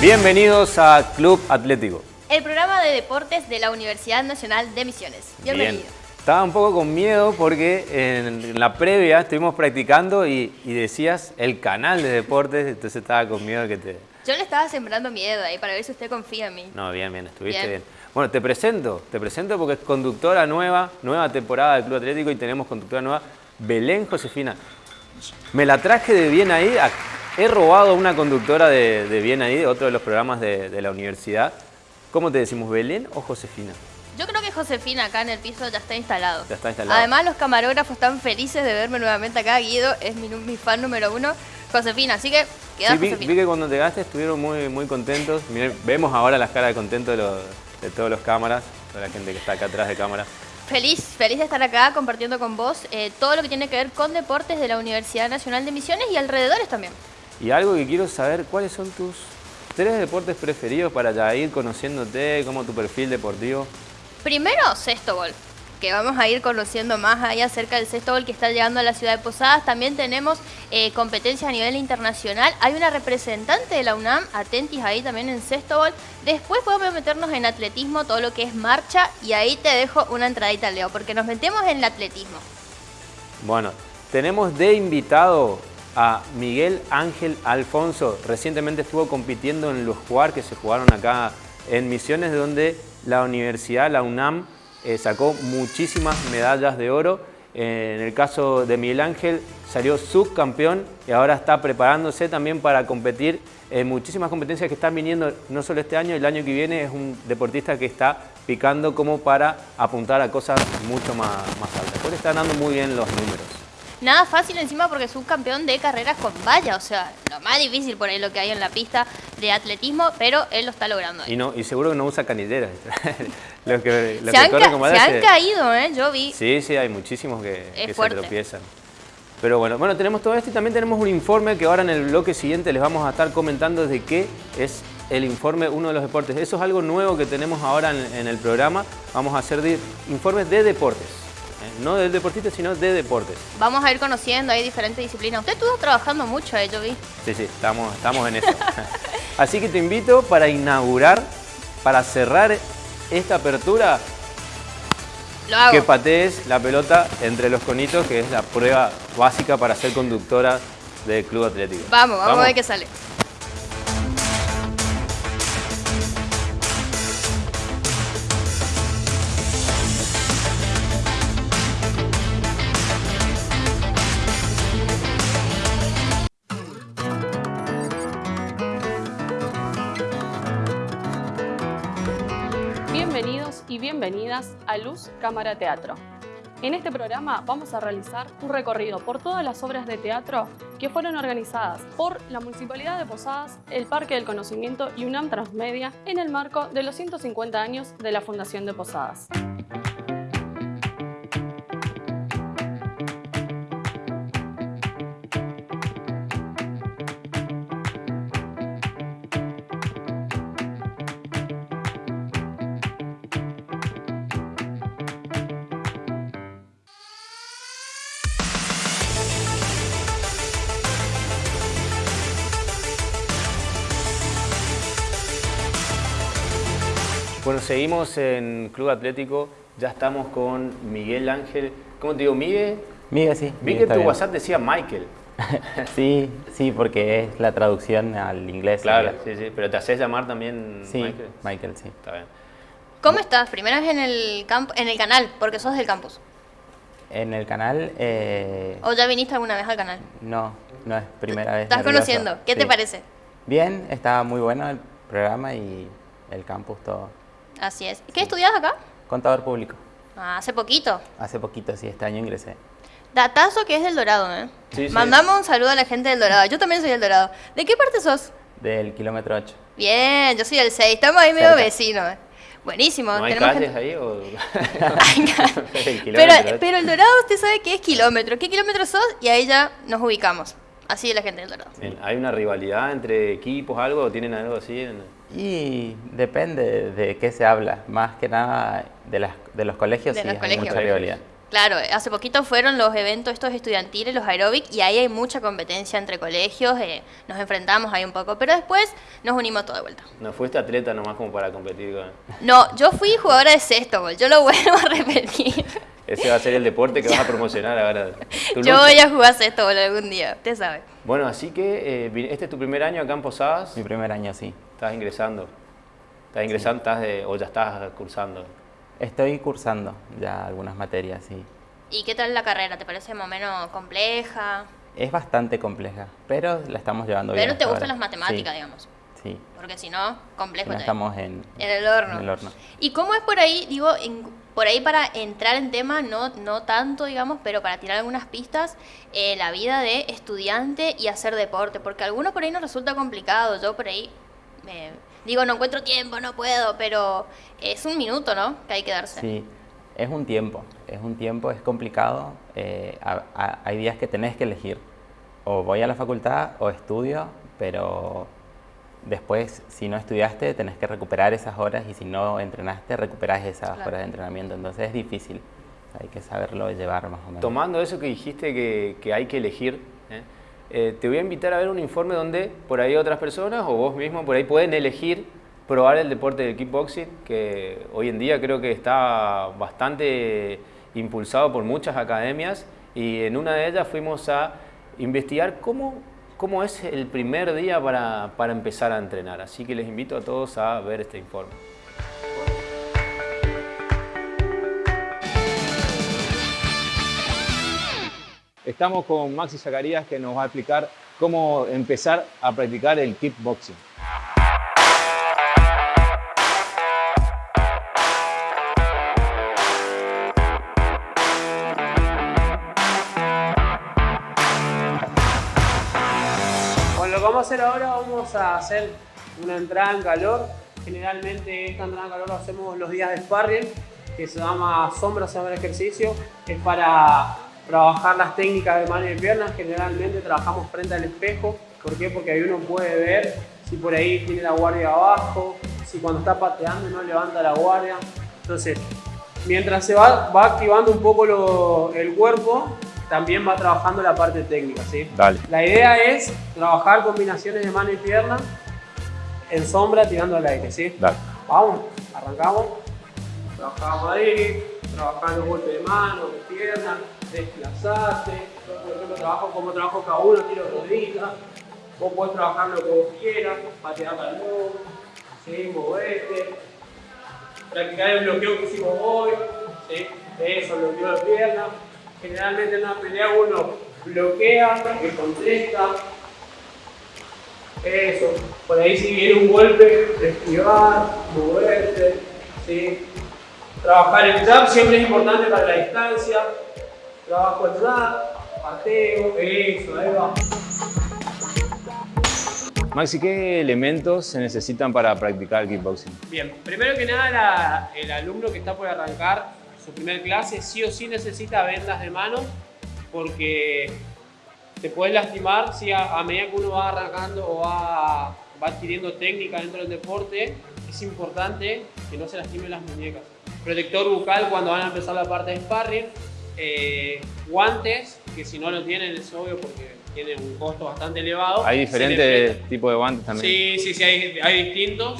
Bienvenidos a Club Atlético. El programa de deportes de la Universidad Nacional de Misiones. Bienvenido. Bien. Estaba un poco con miedo porque en la previa estuvimos practicando y, decías el canal de deportes, entonces estaba con miedo que te... Yo le estaba sembrando miedo ahí para ver si usted confía en mí. No, bien, bien, estuviste bien. Bueno, te presento, te presento porque es conductora nueva, nueva temporada del Club Atlético y tenemos conductora nueva, Belén Josefina. Me la traje de bien ahí, He robado una conductora de, Bien ahí, de otro de los programas de, la universidad. ¿Cómo te decimos, Belén o Josefina? Yo creo que Josefina acá en el piso ya está instalado. Ya está instalado. Además, los camarógrafos están felices de verme nuevamente acá. Guido es mi, fan número uno. Josefina, así que queda sí, vi, que cuando llegaste estuvieron muy, muy contentos. vemos ahora las caras de contento de, de todos los cámaras, de la gente que está acá atrás de cámara. Feliz, feliz de estar acá compartiendo con vos eh, todo lo que tiene que ver con deportes de la Universidad Nacional de Misiones y alrededores también. Y algo que quiero saber, ¿cuáles son tus tres deportes preferidos para ya ir conociéndote, como tu perfil deportivo? Primero, sexto gol, que vamos a ir conociendo más ahí acerca del sexto gol que está llegando a la ciudad de Posadas. También tenemos eh, competencias a nivel internacional. Hay una representante de la UNAM, atentis ahí también en sexto gol. Después podemos meternos en atletismo, todo lo que es marcha, y ahí te dejo una entradita, Leo, porque nos metemos en el atletismo. Bueno, tenemos de invitado a Miguel Ángel Alfonso. Recientemente estuvo compitiendo en los jugar que se jugaron acá en Misiones, donde la universidad, la UNAM, eh, sacó muchísimas medallas de oro. Eh, en el caso de Miguel Ángel salió subcampeón y ahora está preparándose también para competir en muchísimas competencias que están viniendo no solo este año, el año que viene es un deportista que está picando como para apuntar a cosas mucho más, más altas. Porque está dando muy bien los números. Nada fácil encima porque es un campeón de carreras con valla, o sea, lo más difícil por ahí lo que hay en la pista de atletismo, pero él lo está logrando. Y, no, y seguro que no usa canilleras. los que, se, han, caído, ¿eh? Yo vi. Sí, sí, hay muchísimos que, se tropiezan. Pero bueno, bueno, tenemos todo esto y también tenemos un informe que ahora en el bloque siguiente les vamos a estar comentando de qué es el informe uno de los deportes. Eso es algo nuevo que tenemos ahora en, en el programa. Vamos a hacer informes de deportes no del deportista, sino de deportes. Vamos a ir conociendo ahí diferentes disciplinas. Usted estuvo trabajando mucho, ¿eh? yo vi. Sí, sí, estamos, estamos en eso. Así que te invito para inaugurar, para cerrar esta apertura, que patees la pelota entre los conitos, que es la prueba básica para ser conductora del Club Atlético. Vamos, vamos, vamos a ver qué sale. A Luz Cámara Teatro. En este programa vamos a realizar un recorrido por todas las obras de teatro que fueron organizadas por la Municipalidad de Posadas, el Parque del Conocimiento y UNAM Transmedia en el marco de los 150 años de la Fundación de Posadas. Bueno, seguimos en Club Atlético, ya estamos con Miguel Ángel. ¿Cómo te digo, Miguel? Miguel, sí. Vi que tu WhatsApp decía Michael. sí, sí, porque es la traducción al inglés. Claro, sí, sí, pero ¿te haces llamar también sí, Michael? Michael, sí. Está bien. ¿Cómo estás? Primera vez en el, campo, en el canal, porque sos del campus. En el canal... Eh... ¿O ya viniste alguna vez al canal? No, no es primera vez. ¿Estás conociendo? ¿Qué te parece? Bien, está muy bueno el programa y el campus todo. Así es. ¿Qué estudias acá? Contador público. Ah, ¿Hace poquito? Hace poquito, sí, este año ingresé. Datazo que es del Dorado, ¿eh? Sí, Mandamos un saludo a la gente del Dorado. Yo también soy del Dorado. ¿De qué parte sos? Del kilómetro 8. Bien, yo soy del 6. Estamos ahí medio vecinos. ¿eh? Buenísimo. ¿No hay calles ahí o...? pero, pero el Dorado usted sabe qué es kilómetro. ¿Qué kilómetro sos? Y ahí ya nos ubicamos. Así es la gente del Dorado. ¿Hay una rivalidad entre equipos, algo? ¿Tienen algo así? En... Y depende de qué se habla, más que nada de, las, de los colegios, sí, hay mucha rivalidad. Claro, hace poquito fueron los eventos estos estudiantiles, los aeróbic, y ahí hay mucha competencia entre colegios, eh, nos enfrentamos ahí un poco, pero después nos unimos todo de vuelta. ¿No fuiste atleta nomás como para competir con...? No, yo fui jugadora de sexto, yo lo vuelvo a repetir. Ese va a ser el deporte que vas a promocionar ahora. Yo voy a jugar sexto algún día, usted sabe. Bueno, así que eh, este es tu primer año acá en Posadas. Mi primer año, sí. Estás ingresando. Estás ingresando, estás o ya estás cursando. Estoy cursando ya algunas materias, sí. ¿Y qué tal la carrera? ¿Te parece más o menos compleja? Es bastante compleja, pero la estamos llevando bien. Pero te gustan las matemáticas, digamos. Sí. Porque si no, complejo. No estamos en, en, el horno. en el horno. ¿Y cómo es por ahí, digo, en, por ahí para entrar en tema, no, no tanto, digamos, pero para tirar algunas pistas, eh, la vida de estudiante y hacer deporte? Porque a algunos por ahí nos resulta complicado. Yo por ahí digo, no encuentro tiempo, no puedo, pero es un minuto, ¿no? Que hay que darse. Sí, es un tiempo, es un tiempo, es complicado. Eh, hay días que tenés que elegir, o voy a la facultad o estudio, pero después si no estudiaste tenés que recuperar esas horas y si no entrenaste recuperás esas horas de entrenamiento, entonces es difícil, hay que saberlo llevar más o menos. Tomando eso que dijiste que, que hay que elegir, ¿eh? Eh, te voy a invitar a ver un informe donde por ahí otras personas o vos mismo por ahí pueden elegir probar el deporte del kickboxing, que hoy en día creo que está bastante impulsado por muchas academias y en una de ellas fuimos a investigar cómo, cómo es el primer día para, para empezar a entrenar. Así que les invito a todos a ver este informe. Estamos con Maxi Zacarías que nos va a explicar cómo empezar a practicar el kickboxing. Vamos a hacer ahora, vamos a hacer una entrada en calor. Generalmente esta entrada en calor lo hacemos los días de sparring, que se llama sombra, el ejercicio. Es para trabajar las técnicas de mano y piernas, generalmente trabajamos frente al espejo. ¿Por qué? Porque ahí uno puede ver si por ahí tiene la guardia abajo, si cuando está pateando no levanta la guardia. Entonces, mientras se va, va activando un poco el cuerpo, también va trabajando la parte técnica. ¿sí? Dale. La idea es trabajar combinaciones de mano y pierna en sombra tirando al aire. ¿sí? Dale. Vamos, arrancamos. Trabajamos ahí, trabajando golpe de mano, de pierna, desplazate. Yo, por ejemplo, trabajo como trabajo cada uno, tiro rodillas. Vos podés trabajar lo que vos quieras, patear balón, ¿sí? moverte, practicar el bloqueo que hicimos hoy, ¿sí? eso, bloqueo de pierna. Generalmente en una pelea uno bloquea, que contesta, eso. Por ahí si viene un golpe, esquivar, moverte, ¿sí? Trabajar el jab siempre es importante para la distancia. Trabajo el jab, pateo, eso, ahí va. Maxi, ¿qué elementos se necesitan para practicar el kickboxing? Bien, primero que nada la, el alumno que está por arrancar su primer clase sí o sí necesita vendas de mano porque te puedes lastimar si a, a medida que uno va arrancando o va, va adquiriendo técnica dentro del deporte, es importante que no se lastimen las muñecas. Protector bucal cuando van a empezar la parte de sparring, eh, guantes, que si no lo tienen es obvio porque tiene un costo bastante elevado. Hay diferentes tipos de guantes también. Sí, sí, sí, hay, hay distintos.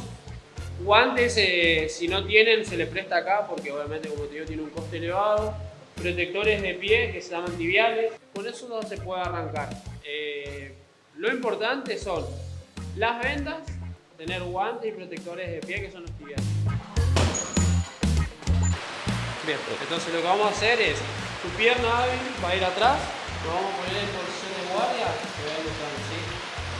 Guantes, eh, si no tienen, se les presta acá porque obviamente, como te digo, tiene un coste elevado. Protectores de pie que se llaman tibiales. Con eso no se puede arrancar. Eh, lo importante son las vendas, tener guantes y protectores de pie que son los tibiales. Bien, entonces lo que vamos a hacer es, tu pierna hábil va a ir atrás, lo vamos a poner en posición de guardia, que va a ir atrás, ¿sí?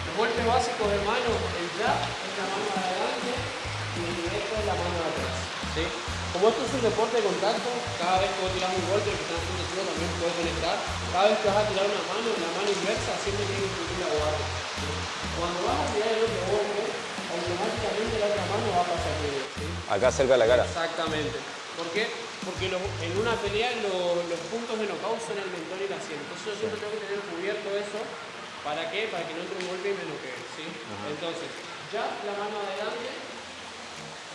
Los golpes básicos de mano, el jab es la mano de adelante y el directo es la mano de atrás, ¿sí? Como esto es un deporte de contacto, cada vez que vos tirás un golpe, que estás haciendo tú también puedes conectar, cada vez que vas a tirar una mano, la mano inversa siempre tiene que incluir la guardia. ¿sí? Cuando vas a tirar el otro golpe, automáticamente la otra mano va a pasar por ¿sí? Acá cerca de la cara. Exactamente. ¿Por qué? Porque los- en una pelea lo- los puntos de knockout son el mentón y la sien. Entonces yo siempre tengo que tener cubierto eso. ¿Para qué? Para que no entre un golpe y me noquee. ¿sí? Entonces, ya la mano adelante,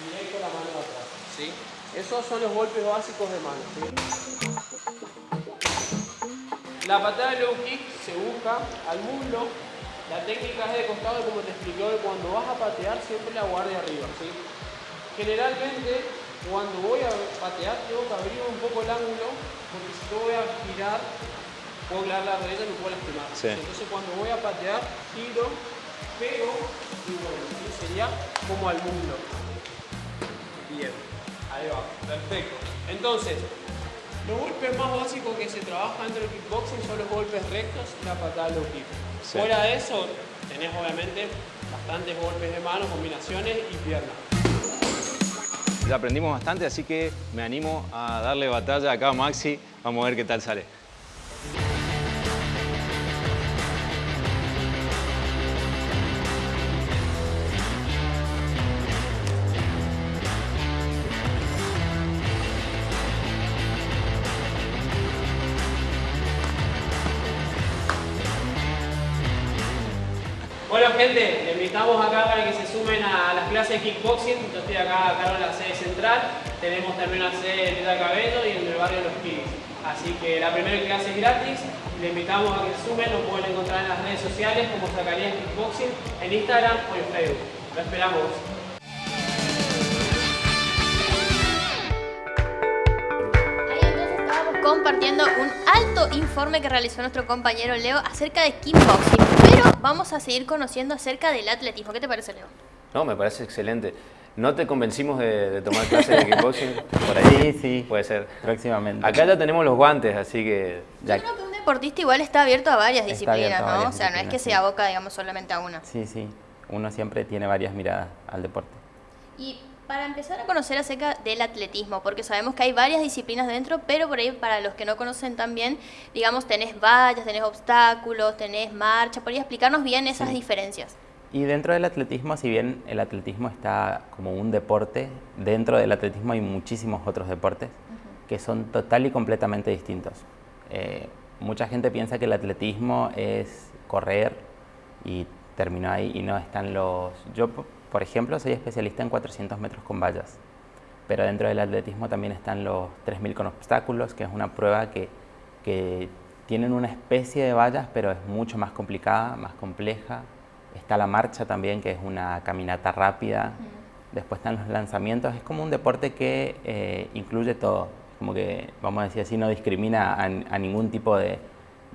directo la mano atrás. ¿sí? Esos son los golpes básicos de mano. ¿sí? La patada de low kick se busca al muslo. La técnica es de costado, como te expliqué hoy, cuando vas a patear siempre la guardia arriba. ¿sí? Generalmente, cuando voy a patear, tengo que abrir un poco el ángulo, porque si yo voy a girar, puedo clavar la rodilla y me puedo lastimar. Sí. Entonces, cuando voy a patear, giro, pego y bueno, ¿sí? sería como al muslo. Bien, ahí va, perfecto. Entonces, los golpes más básicos que se trabajan dentro del kickboxing son los golpes rectos y la patada low kick. Sí. Fuera de eso, tenés obviamente bastantes golpes de mano, combinaciones y piernas. Ya aprendimos bastante, así que me animo a darle batalla acá a Maxi. Vamos a ver qué tal sale. Gente, les invitamos acá para que se sumen a las clases de kickboxing. Yo estoy acá a cargo de la sede central. Tenemos también una sede en Villa Cabello y en el barrio Los Pibes. Así que la primera clase es gratis. Les invitamos a que se sumen. Nos pueden encontrar en las redes sociales como Zacarías Kickboxing, en Instagram o en Facebook. Lo esperamos. Compartiendo un alto informe que realizó nuestro compañero Leo acerca de kickboxing. Vamos a seguir conociendo acerca del atletismo. ¿Qué te parece, Leo? No, me parece excelente. ¿No te convencimos de, de tomar clases de kickboxing? Por ahí Sí, sí. puede ser. Próximamente. Acá ya tenemos los guantes, así que Ya- Yo creo que un deportista igual está abierto a varias Está disciplinas, ¿no? o sea, no es que se aboca, digamos, solamente a una. Sí, sí. Uno siempre tiene varias miradas al deporte. Y para empezar a conocer acerca del atletismo, porque sabemos que hay varias disciplinas dentro, pero por ahí para los que no conocen también, digamos, tenés vallas, tenés obstáculos, tenés marcha, ¿podrías explicarnos bien esas Sí. diferencias? Y dentro del atletismo, si bien el atletismo está como un deporte, dentro del atletismo hay muchísimos otros deportes que son total y completamente distintos. Eh, mucha gente piensa que el atletismo es correr y terminó ahí y no están los... Yo, por ejemplo, soy especialista en 400 metros con vallas, pero dentro del atletismo también están los 3000 con obstáculos, que es una prueba que, que tienen una especie de vallas, pero es mucho más complicada, más compleja. Está la marcha también, que es una caminata rápida. Después están los lanzamientos. Es como un deporte que eh, incluye todo. Como que, vamos a decir así, no discrimina a, a ningún tipo de,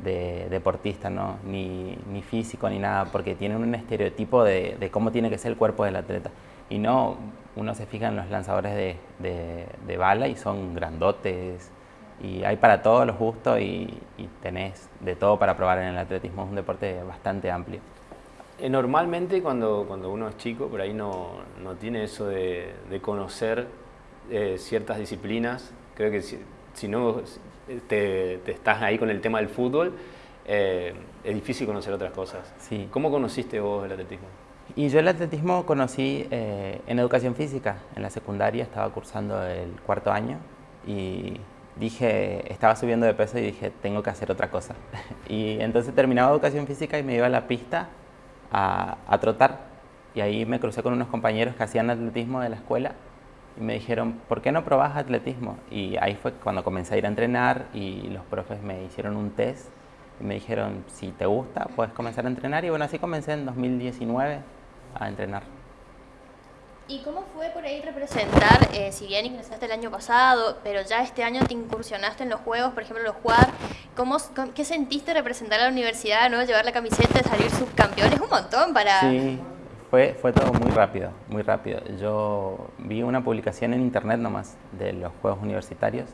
de deportista, ¿no? ni, ni físico, ni nada, porque tienen un estereotipo de, de cómo tiene que ser el cuerpo del atleta. Y no, uno se fija en los lanzadores de, de- de bala y son grandotes, y hay para todos los gustos y, y tenés de todo para probar en el atletismo. Es un deporte bastante amplio. Eh, Normalmente cuando, cuando uno es chico, por ahí no, no tiene eso de, de conocer eh, ciertas disciplinas. Creo que si, si no te, te estás ahí con el tema del fútbol, eh, es difícil conocer otras cosas. Sí. ¿Cómo conociste vos el atletismo? Y yo el atletismo conocí eh, en educación física. En la secundaria estaba cursando el cuarto año y dije, estaba subiendo de peso y dije, tengo que hacer otra cosa. y entonces terminaba educación física y me iba a la pista a, a trotar. Y ahí me crucé con unos compañeros que hacían atletismo de la escuela y me dijeron, ¿por qué no probás atletismo? Y ahí fue cuando comencé a ir a entrenar y los profes me hicieron un test y me dijeron, si te gusta, puedes comenzar a entrenar. Y bueno, así comencé en 2019 a entrenar. ¿Y cómo fue por ahí representar, eh, si bien ingresaste el año pasado, pero ya este año te incursionaste en los juegos, por ejemplo los jugar, ¿cómo, ¿qué sentiste representar a la universidad, no? llevar la camiseta, salir subcampeón? Es un montón para... Sí, fue, fue todo muy rápido, muy rápido. Yo vi una publicación en internet nomás de los Juegos Universitarios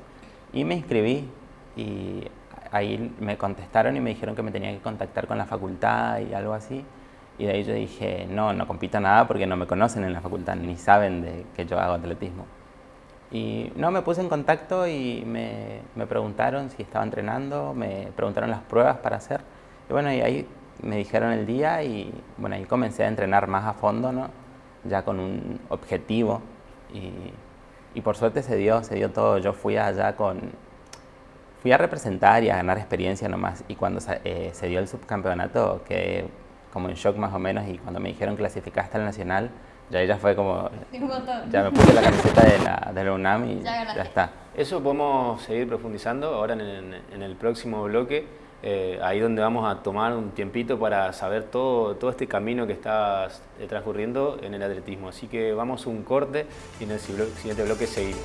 y me inscribí y ahí me contestaron y me dijeron que me tenía que contactar con la facultad y algo así. Y de ahí yo dije, no, no compito nada porque no me conocen en la facultad, ni saben de que yo hago atletismo. Y no, me puse en contacto y me, me preguntaron si estaba entrenando, me preguntaron las pruebas para hacer. Y bueno, y ahí me dijeron el día y bueno, ahí comencé a entrenar más a fondo, ¿no? Ya con un objetivo y, y por suerte se dio, se dio todo. Yo fui allá con, fui a representar y a ganar experiencia nomás y cuando eh, se dio el subcampeonato quedé como en shock más o menos y cuando me dijeron clasificaste al nacional, ya ella fue como, ya me puse la camiseta de la, de la UNAM y Ya ya, está. Eso podemos seguir profundizando ahora en en el próximo bloque. Eh, ahí donde vamos a tomar un tiempito para saber todo, todo este camino que está eh, transcurriendo en el atletismo. Así que vamos a un corte y en el siguiente bloque seguimos.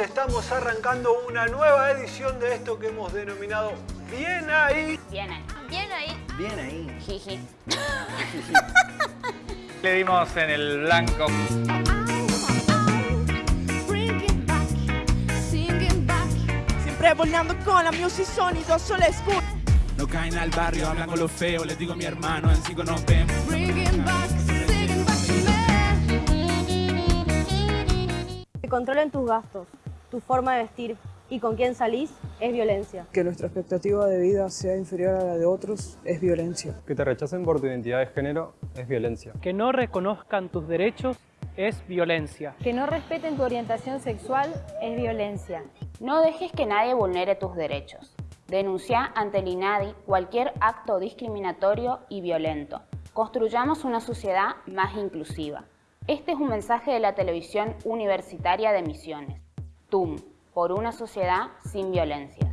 Estamos arrancando una nueva edición de esto que hemos denominado Bien ahí. Bien ahí. Bien ahí. Bien ahí. Jiji. Le dimos en el blanco. Siempre volando con la music sonido solo escucho. No caen al barrio, hablan con lo feo, les digo a mi hermano, en cinco nos vemos. Que controlen tus gastos, tu forma de vestir y con quién salís es violencia. Que nuestra expectativa de vida sea inferior a la de otros es violencia. Que te rechacen por tu identidad de género es violencia. Que no reconozcan tus derechos es violencia. Que no respeten tu orientación sexual es violencia. No dejes que nadie vulnere tus derechos. Denuncia ante el INADI cualquier acto discriminatorio y violento. Construyamos una sociedad más inclusiva. Este es un mensaje de la televisión universitaria de Misiones. TUM, por una sociedad sin violencia.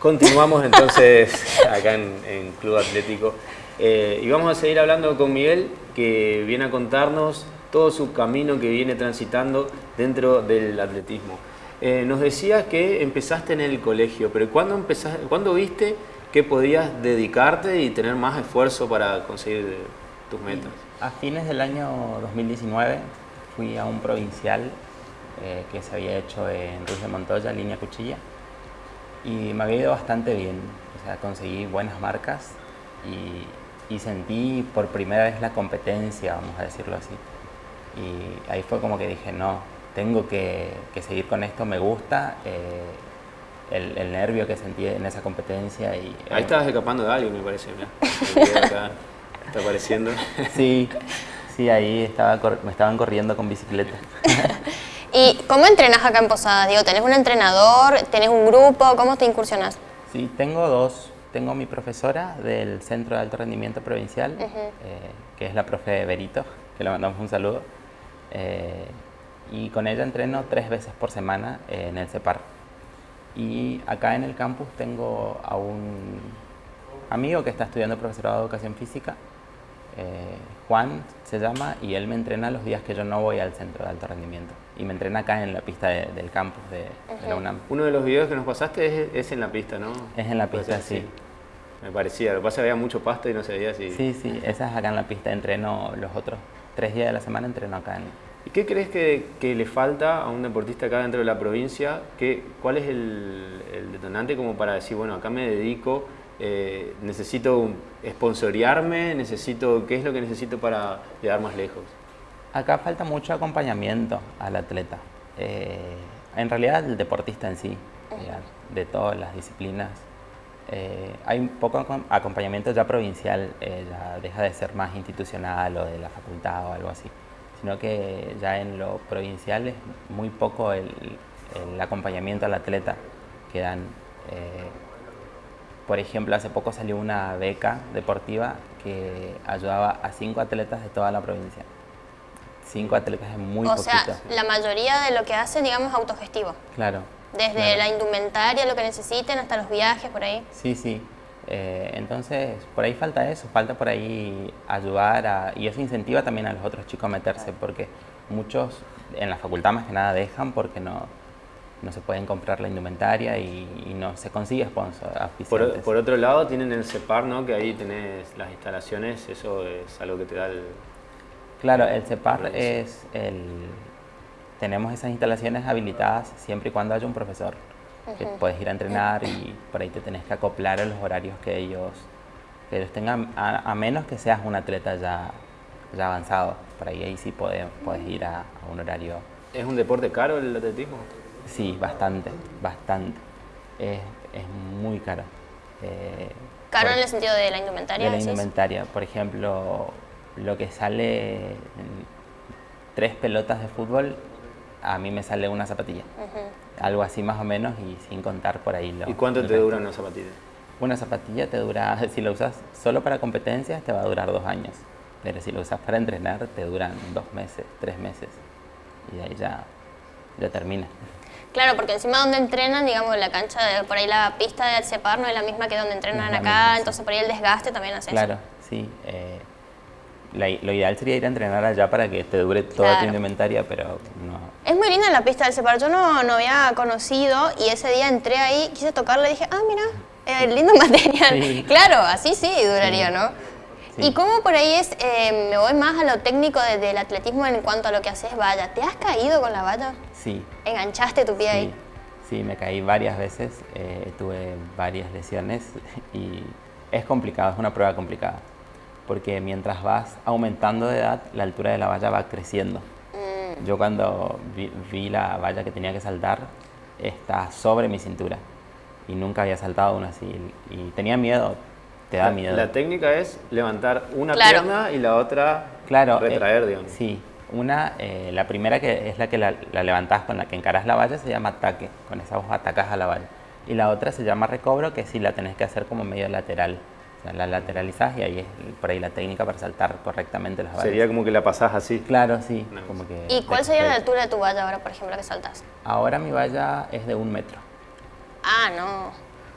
Continuamos entonces acá en, Club Atlético eh, y vamos a seguir hablando con Miguel que viene a contarnos todo su camino que viene transitando dentro del atletismo. Eh, nos decías que empezaste en el colegio, pero ¿cuándo, empezaste, ¿cuándo viste que podías dedicarte y tener más esfuerzo para conseguir tus metas? A fines del año 2019 fui a un provincial eh, que se había hecho en Ruiz de Montoya, línea cuchilla, y me había ido bastante bien. O sea, conseguí buenas marcas y, y sentí por primera vez la competencia, vamos a decirlo así. Y ahí fue como que dije, no, tengo que, seguir con esto, me gusta. Eh, el, nervio que sentí en esa competencia. Y, Ahí estabas escapando de alguien, me parece. está apareciendo. Sí, sí, ahí estaba, me estaban corriendo con bicicleta. ¿Y cómo entrenas acá en Posadas? Digo, ¿tenés un entrenador? ¿Tenés un grupo? ¿Cómo te incursionas? Sí, tengo dos. Tengo mi profesora del Centro de Alto Rendimiento Provincial, eh, que es la profe Berito, que le mandamos un saludo. Eh, y con ella entreno tres veces por semana en el CEPAR. Y acá en el campus tengo a un amigo que está estudiando profesorado de educación física, eh, Juan se llama, y él me entrena los días que yo no voy al centro de alto rendimiento. Y me entrena acá en la pista del campus de, la UNAM. Uno de los videos que nos pasaste es, en la pista, ¿no? Es en la pista, sí. Me parecía, lo que pasa es que había mucho pasto y no se veía si... Sí, sí, esa es acá en la pista, entreno los otros tres días de la semana, entreno acá en, ¿Y qué crees que, le falta a un deportista acá dentro de la provincia? ¿Qué, ¿Cuál es el, detonante como para decir, bueno, acá me dedico, eh, necesito esponsorearme, necesito, ¿qué es lo que necesito para llegar más lejos? Acá falta mucho acompañamiento al atleta. Eh, en realidad el deportista en sí, de todas las disciplinas. Eh, hay un poco acompañamiento ya provincial, ya deja de ser más institucional o de la facultad o algo así sino que ya en lo provincial es muy poco el, acompañamiento al atleta que dan. Eh, por ejemplo, hace poco salió una beca deportiva que ayudaba a cinco atletas de toda la provincia. Cinco atletas es muy o poquito. O sea, la mayoría de lo que hacen, digamos, es autogestivo. Claro. Desde la indumentaria, lo que necesiten, hasta los viajes, por ahí. Sí, sí. Eh, entonces, por ahí falta eso, falta por ahí ayudar a, y eso incentiva también a los otros chicos a meterse, porque muchos en la facultad más que nada dejan porque no, no se pueden comprar la indumentaria y, no se consigue sponsor. Por, por, otro lado, tienen el CEPAR, ¿no? que ahí tenés las instalaciones, eso es algo que te da el... Claro, el CEPAR es el... Tenemos esas instalaciones habilitadas siempre y cuando haya un profesor que puedes ir a entrenar y por ahí te tenés que acoplar a los horarios que ellos, que ellos tengan, a, menos que seas un atleta ya, ya avanzado. Por ahí, ahí sí puedes, puedes ir a, un horario. ¿Es un deporte caro el atletismo? Sí, bastante, bastante. Es, es muy caro. Eh, ¿Caro en el sentido de la indumentaria? De la indumentaria. Por ejemplo, lo que sale tres pelotas de fútbol, a mí me sale una zapatilla. Algo así más o menos y sin contar por ahí. Lo, ¿Y cuánto te resto. dura una zapatilla? Una zapatilla te dura, si lo usas solo para competencias, te va a durar dos años. Pero si lo usas para entrenar, te duran dos meses, tres meses. Y de ahí ya, ya termina. Claro, porque encima donde entrenan, digamos, la cancha, de, por ahí la pista de Alcepar no es la misma que donde entrenan la acá, misma, sí. entonces por ahí el desgaste también hace Claro, eso. sí. eh, la- lo ideal sería ir a entrenar allá para que te dure toda Claro. tu indumentaria, pero no. Es muy linda la pista del Alcepar, yo no, no había conocido y ese día entré ahí, quise tocarla y dije, ah, mira, eh, lindo material. Sí. Claro, así sí duraría, Sí. ¿no? Sí. ¿Y cómo por ahí es, eh, me voy más a lo técnico de- del atletismo en cuanto a lo que haces valla? ¿Te has caído con la valla? Sí, ¿Enganchaste tu pie ahí? sí, me caí varias veces, eh, tuve varias lesiones y es complicado, es una prueba complicada. Porque mientras vas aumentando de edad, la altura de la valla va creciendo. Mm. Yo cuando vi, vi la valla que tenía que saltar, está sobre mi cintura. Y nunca había saltado una así. Y tenía miedo, te da La- miedo. La técnica es levantar una Claro. pierna y la otra Claro, retraer, eh, digamos. Sí, una, eh, la primera que es la que la, la levantás con la que encarás la valla se llama ataque, con esa vos atacás a la valla. Y la otra se llama recobro, que sí la tenés que hacer como medio lateral. O sea, la lateralizás y ahí es por ahí la técnica para saltar correctamente las vallas. Sería como que la pasás así. Claro, sí. Como que ¿Y cuál sería la altura de tu valla ahora, por ejemplo, que saltas? Ahora mi valla es de un metro. Ah, no.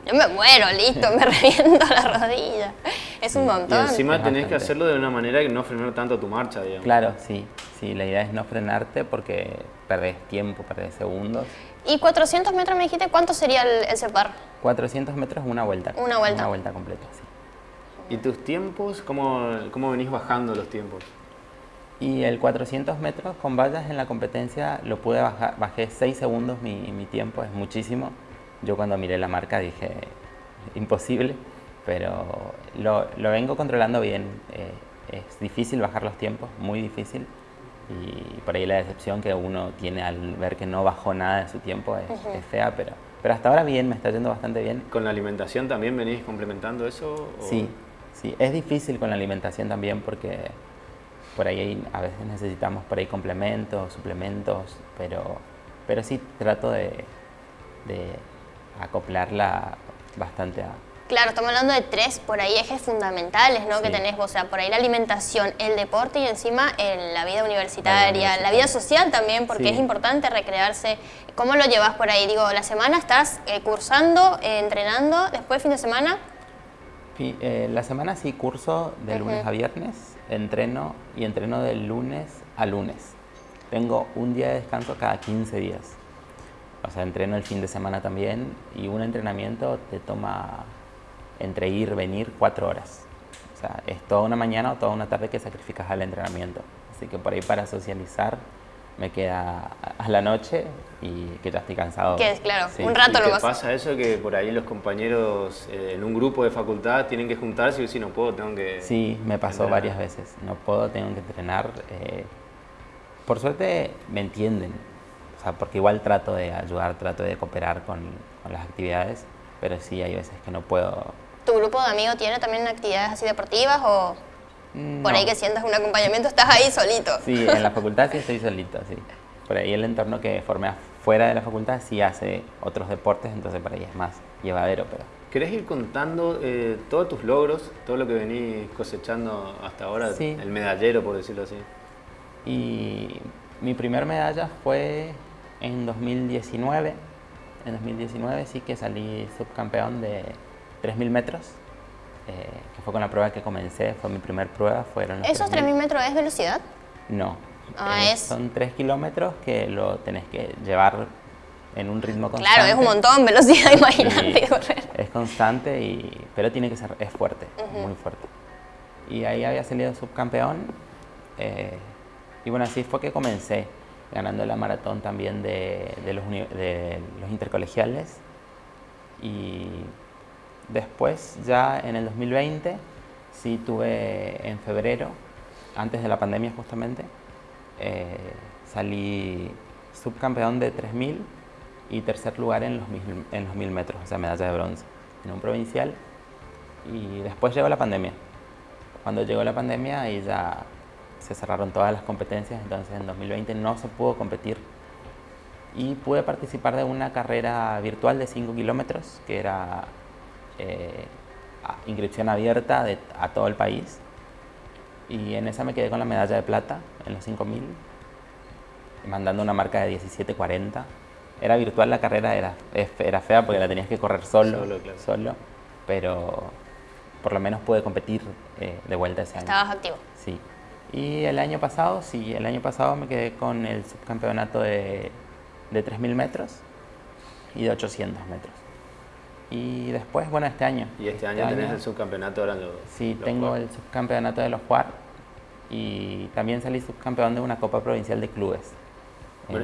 Yo me muero, listo, me reviento la rodilla. Es un Y montón. encima Es tenés que hacerlo de una manera que no frenar tanto tu marcha, digamos. Claro, sí. Sí, la idea es no frenarte porque perdés tiempo, perdés segundos. ¿Y 400 metros me dijiste cuánto sería el, el separ? 400 metros, una vuelta. Una vuelta. Una vuelta completa, sí. ¿Y tus tiempos? ¿Cómo, cómo venís bajando los tiempos? Y el 400 metros con vallas en la competencia lo pude bajar, bajé 6 segundos mi, mi tiempo, es muchísimo. Yo cuando miré la marca dije, imposible, pero lo, lo vengo controlando bien. eh, es difícil bajar los tiempos, muy difícil. Y por ahí la decepción que uno tiene al ver que no bajó nada de su tiempo es, Ujú. es fea, pero, pero hasta ahora bien, me está yendo bastante bien. ¿Con la alimentación también venís complementando eso? o- Sí, sí, es difícil con la alimentación también porque por ahí a veces necesitamos por ahí complementos, suplementos, pero, pero sí trato de, de acoplarla bastante a... Claro, estamos hablando de tres por ahí ejes fundamentales, ¿no? Que tenés, o sea, por ahí la alimentación, el deporte y encima el- la vida universitaria, la vida, universitaria. social también, porque Sí. es importante recrearse. ¿Cómo lo llevas por ahí? Digo, la semana estás eh, cursando, eh, entrenando, después fin de semana. Eh, la semana sí curso de lunes a viernes, entreno y entreno de lunes a lunes. Tengo un día de descanso cada 15 días. O sea, entreno el fin de semana también y un entrenamiento te toma entre ir, venir, cuatro horas. O sea, es toda una mañana o toda una tarde que sacrificas al entrenamiento. Así que por ahí para socializar me queda a- la noche y que ya estoy cansado. Que es, claro, Sí. un rato ¿Y te nomás. pasa eso que por ahí los compañeros eh, en un grupo de facultad tienen que juntarse y si no puedo, tengo que... Sí, me pasó entrenar? varias veces. No puedo, tengo que entrenar. eh, por suerte me entienden, o sea, porque igual trato de ayudar, trato de cooperar con, con las actividades, pero sí hay veces que no puedo. ¿Tu grupo de amigos tiene también actividades así deportivas o por No. ahí que sientas un acompañamiento estás ahí solito? Sí, en la facultad sí estoy solito, sí. Por ahí el entorno que formé afuera de la facultad sí hace otros deportes, entonces por ahí es más llevadero, pero ¿Querés ir contando eh, todos tus logros, todo lo que venís cosechando hasta ahora? Sí. El medallero, por decirlo así. Y mi primer medalla fue en 2019. En 2019 sí que salí subcampeón de 3.000 metros, eh, que fue con la prueba que comencé, fue mi primer prueba. Fueron ¿Esos 3.000 metros es velocidad? No. Ah, Eh, es- Son 3 kilómetros que lo tenés que llevar en un ritmo constante. Claro, es un montón, velocidad, imagínate correr. Es constante, y, pero tiene que ser, es fuerte, Ujú. muy fuerte. Y ahí había salido subcampeón. eh, y bueno, así fue que comencé, ganando la maratón también de, de los, de los intercolegiales. Y después, ya en el 2020, sí tuve en febrero, antes de la pandemia justamente, eh, salí subcampeón de 3000 y tercer lugar en los, mil, en los 1000 metros, o sea, medalla de bronce, en un provincial. Y después llegó la pandemia. Cuando llegó la pandemia, ahí ya se cerraron todas las competencias, entonces en 2020 no se pudo competir. Y pude participar de una carrera virtual de 5 kilómetros, que era eh, inscripción abierta a todo el país. Y en esa me quedé con la medalla de plata en los 5000, mandando una marca de 17.40. Era virtual la carrera, era, era fea porque la tenías que correr solo, solo, pero por lo menos pude competir eh, de vuelta ese año. Estabas activo. Sí. Y el año pasado, sí, el año pasado me quedé con el subcampeonato de, de 3.000 metros y de 800 metros. Y después, bueno, este año. ¿Y este, año, tenés el subcampeonato ahora? sí, tengo el subcampeonato de los JUAR y también salí subcampeón de una Copa Provincial de Clubes.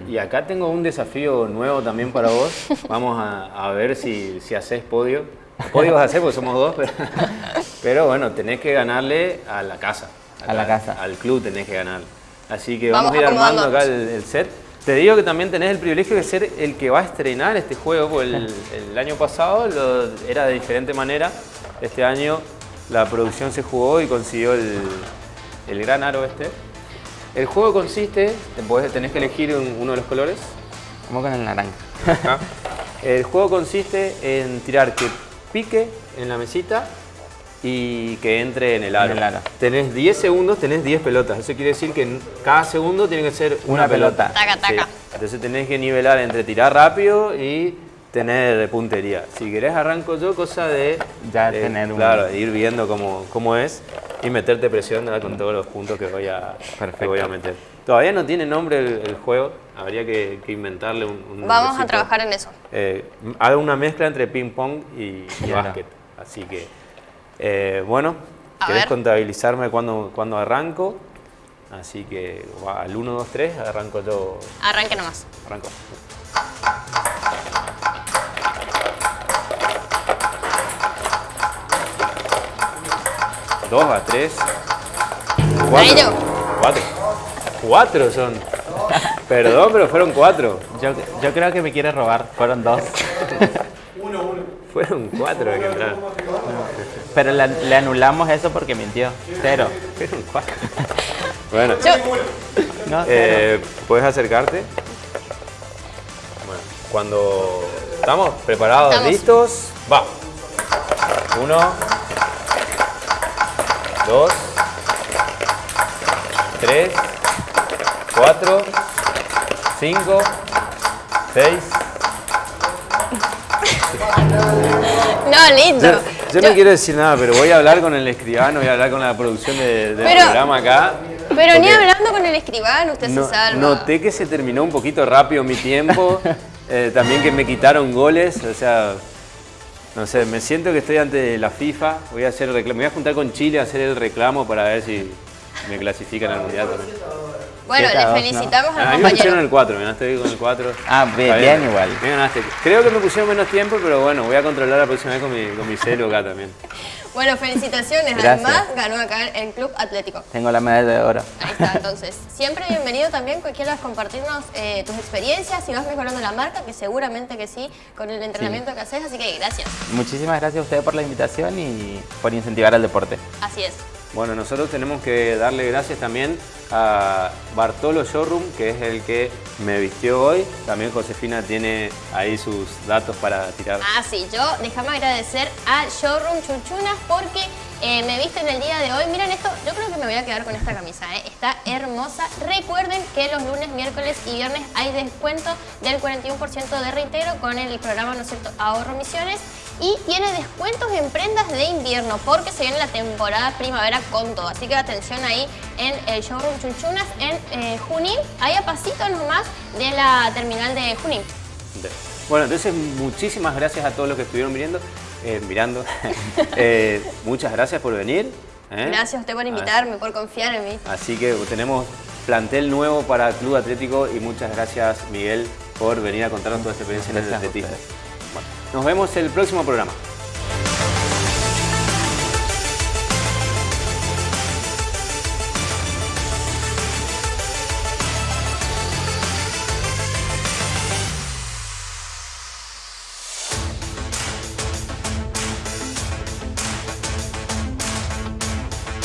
y acá tengo un desafío nuevo también para vos. Vamos a, a ver si, si haces podio. Podio vas a hacer porque somos dos, pero, pero bueno, tenés que ganarle a la casa a la casa. Al club tenés que ganar. Así que vamos, a ir armando acá el, set. Te digo que también tenés el privilegio de ser el que va a estrenar este juego, porque el, año pasado era de diferente manera. Este año la producción se jugó y consiguió el, gran aro este. El juego consiste, tenés que elegir uno de los colores. Vamos con el naranja. El juego consiste en tirar que pique en la mesita y que entre en el aro. Tenés 10 segundos, tenés 10 pelotas. Eso quiere decir que cada segundo tiene que ser una, pelota. Entonces tenés que nivelar entre tirar rápido y tener puntería. Si querés arranco yo, cosa de ya tener claro, ir viendo cómo, cómo, es y meterte presión con todos los puntos que voy a, voy a meter. Todavía no tiene nombre el, juego, habría que, inventarle un, Vamos a trabajar en eso. Eh, hago una mezcla entre ping pong y, y básquet, así que eh, bueno, querés contabilizarme cuando, cuando arranco. Así que al 1, 2, 3 arranco yo. Arranque nomás. Arranco. Dos a tres. Cuatro. Cuatro. Cuatro son. Perdón, pero fueron cuatro. Yo, yo creo que me quiere robar. Fueron dos. uno, uno. Fueron cuatro que entraron. Pero le, anulamos eso porque mintió. Cero. bueno. Eh, ¿Puedes acercarte? Bueno, cuando estamos preparados, listos, va. Uno, dos, tres, cuatro, cinco, seis. No, lindo. Yo, no quiero decir nada, pero voy a hablar con el escribano, voy a hablar con la producción del programa acá. Pero ni hablando con el escribano, usted se salva. Noté que se terminó un poquito rápido mi tiempo, eh, también que me quitaron goles, o sea, no sé, me siento que estoy ante la FIFA, voy a hacer me voy a juntar con Chile a hacer el reclamo para ver si me clasifican al Mundial también. Bueno, le felicitamos al a mí me pusieron el 4, me ganaste con el 4. Ah, bien, igual. Me ganaste. Creo que me pusieron menos tiempo, pero bueno, voy a controlar la próxima vez con mi, con mi celo acá también. Bueno, felicitaciones. Además, ganó acá en Club Atlético. Tengo la medalla de oro. Ahí está, entonces. Siempre bienvenido también que quieras compartirnos eh, tus experiencias, si vas mejorando la marca, que seguramente que sí, con el entrenamiento que haces, así que gracias. Muchísimas gracias a ustedes por la invitación y por incentivar al deporte. Así es. Bueno, nosotros tenemos que darle gracias también a Bartolo Showroom, que es el que me vistió hoy. También Josefina tiene ahí sus datos para tirar. Ah, sí, yo déjame agradecer a Showroom Chuchunas porque eh, me viste en el día de hoy. Miren esto, yo creo que me voy a quedar con esta camisa, ¿eh? está hermosa. Recuerden que los lunes, miércoles y viernes hay descuento del 41% de reintegro con el programa, ¿no cierto?, Ahorro Misiones y tiene descuentos en prendas de invierno porque se viene la temporada primavera con todo. Así que atención ahí en el showroom Chunchunas en eh, Junín, ahí a pasito nomás de la terminal de Junín. Bueno, entonces muchísimas gracias a todos los que estuvieron mirando. Eh, mirando. Eh, muchas gracias por venir. Gracias a usted por invitarme, por confiar en mí. Así que tenemos plantel nuevo para Club Atlético y muchas gracias Miguel por venir a contarnos toda esta experiencia en el atletismo. Nos vemos en el próximo programa.